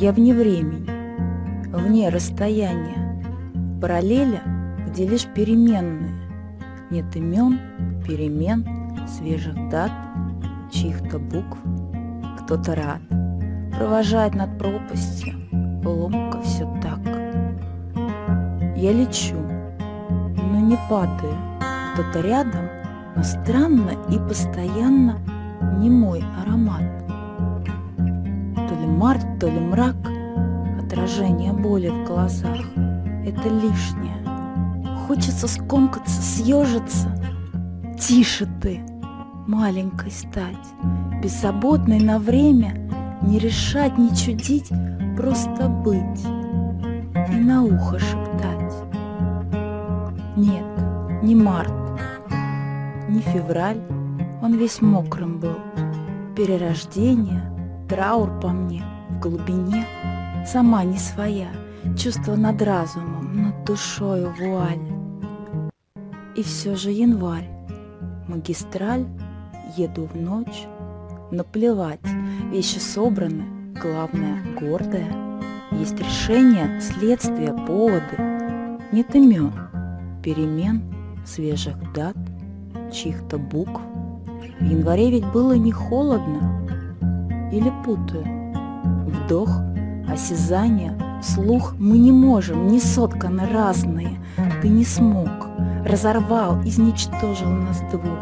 Я вне времени, вне расстояния, параллеля, где лишь переменные. Нет имен, перемен, свежих дат, чьих-то букв. Кто-то рад провожать над пропастью, ломко все так. Я лечу, но не падаю, кто-то рядом, но странно и постоянно не мой аромат. Март, то ли мрак, отражение боли в глазах — это лишнее. Хочется скомкаться, съежиться. Тише ты, маленькой стать, беззаботной на время, не решать, не чудить, просто быть и на ухо шептать. Нет, не март, не февраль, он весь мокрым был. Перерождение, траур по мне, в глубине, сама не своя, чувство над разумом, над душою вуаль. И все же январь, магистраль, еду в ночь, наплевать, вещи собраны, главное гордое. Есть решение, следствие, поводы, нет имен, перемен, свежих дат, чьих-то букв. В январе ведь было не холодно, или путаю. Вдох, осязание, слух мы не можем, не сотканы разные. Ты не смог, разорвал, изничтожил нас двух.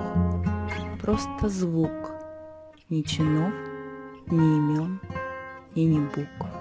Просто звук, ни чинов, ни имен и ни букв.